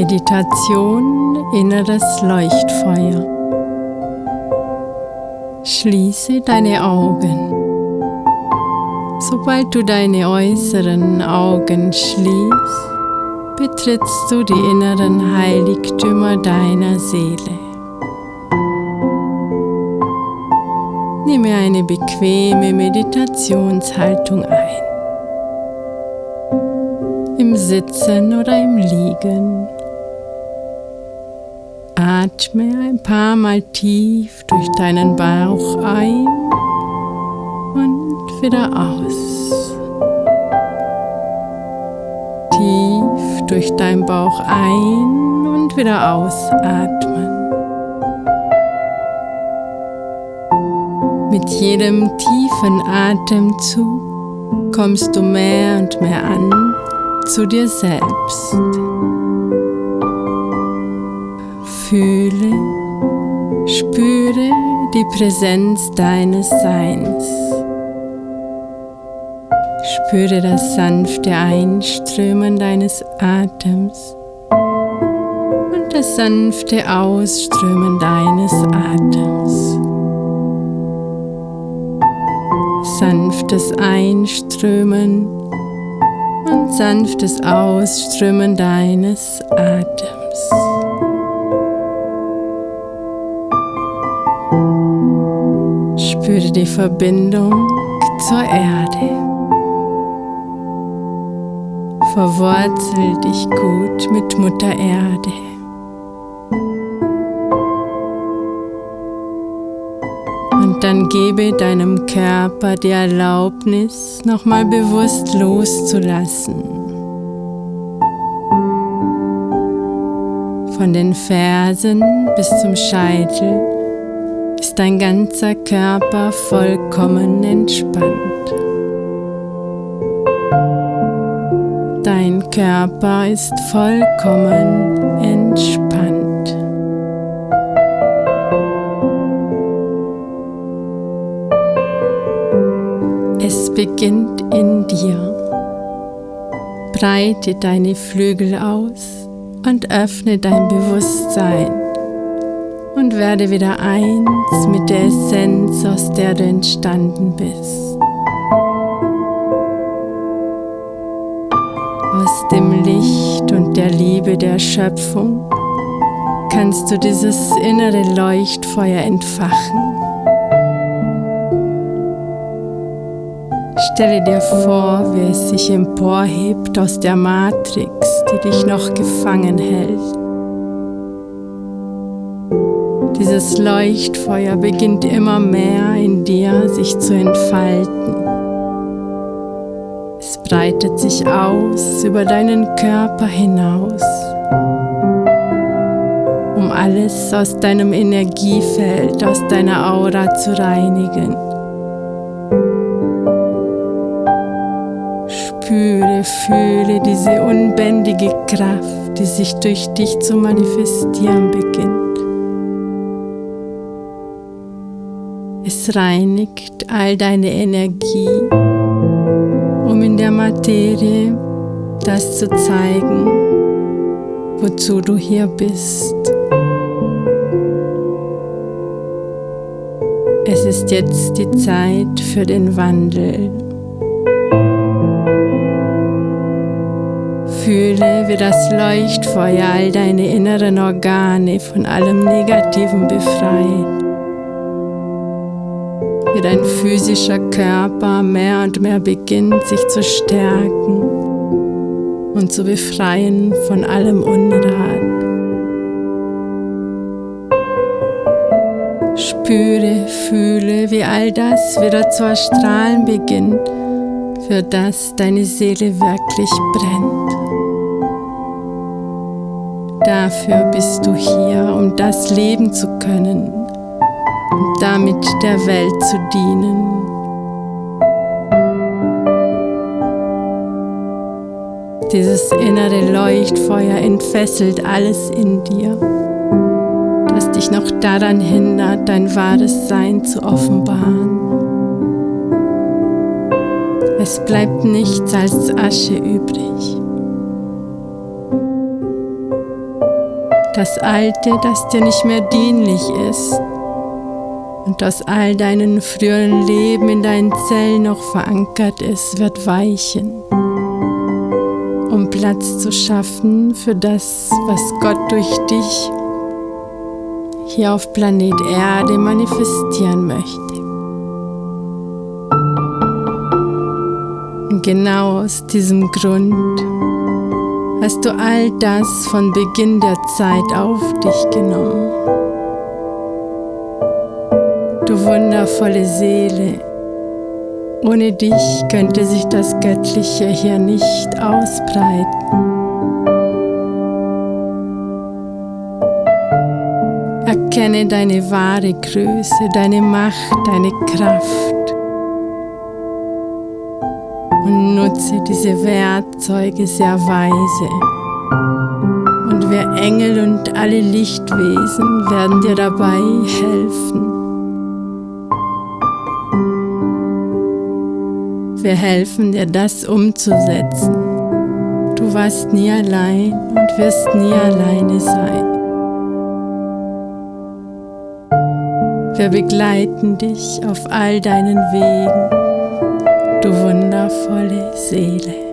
Meditation Inneres Leuchtfeuer. Schließe deine Augen. Sobald du deine äußeren Augen schließt, betrittst du die inneren Heiligtümer deiner Seele. Nehme eine bequeme Meditationshaltung ein. Im Sitzen oder im Liegen. Atme ein paar Mal tief durch deinen Bauch ein und wieder aus. Tief durch deinen Bauch ein und wieder ausatmen. Mit jedem tiefen Atemzug kommst du mehr und mehr an zu dir selbst. Fühle, spüre die Präsenz deines Seins. Spüre das sanfte Einströmen deines Atems und das sanfte Ausströmen deines Atems. sanftes Einströmen und sanftes Ausströmen deines Atems. Spüre die Verbindung zur Erde. Verwurzel dich gut mit Mutter Erde. dann gebe deinem Körper die Erlaubnis, nochmal bewusst loszulassen. Von den Fersen bis zum Scheitel ist dein ganzer Körper vollkommen entspannt. Dein Körper ist vollkommen entspannt. beginnt in dir. Breite deine Flügel aus und öffne dein Bewusstsein und werde wieder eins mit der Essenz, aus der du entstanden bist. Aus dem Licht und der Liebe der Schöpfung kannst du dieses innere Leuchtfeuer entfachen Stelle dir vor, wie es sich emporhebt aus der Matrix, die dich noch gefangen hält. Dieses Leuchtfeuer beginnt immer mehr in dir sich zu entfalten. Es breitet sich aus über deinen Körper hinaus, um alles aus deinem Energiefeld, aus deiner Aura zu reinigen. Spüre, fühle diese unbändige Kraft, die sich durch dich zu manifestieren beginnt. Es reinigt all deine Energie, um in der Materie das zu zeigen, wozu du hier bist. Es ist jetzt die Zeit für den Wandel. Fühle, wie das Leuchtfeuer all deine inneren Organe von allem Negativen befreit. Wie dein physischer Körper mehr und mehr beginnt sich zu stärken und zu befreien von allem Unrat. Spüre, fühle, wie all das wieder zu erstrahlen beginnt, für das deine Seele wirklich brennt. Dafür bist du hier, um das leben zu können damit der Welt zu dienen. Dieses innere Leuchtfeuer entfesselt alles in dir, das dich noch daran hindert, dein wahres Sein zu offenbaren. Es bleibt nichts als Asche übrig. das Alte, das dir nicht mehr dienlich ist und aus all deinen früheren Leben in deinen Zellen noch verankert ist, wird weichen, um Platz zu schaffen für das, was Gott durch dich hier auf Planet Erde manifestieren möchte. Und genau aus diesem Grund hast du all das von Beginn der Zeit auf dich genommen. Du wundervolle Seele, ohne dich könnte sich das Göttliche hier nicht ausbreiten. Erkenne deine wahre Größe, deine Macht, deine Kraft und nutze diese Werkzeuge sehr weise. Und wir Engel und alle Lichtwesen werden dir dabei helfen. Wir helfen dir, das umzusetzen. Du warst nie allein und wirst nie alleine sein. Wir begleiten dich auf all deinen Wegen, du wundervolle Seele.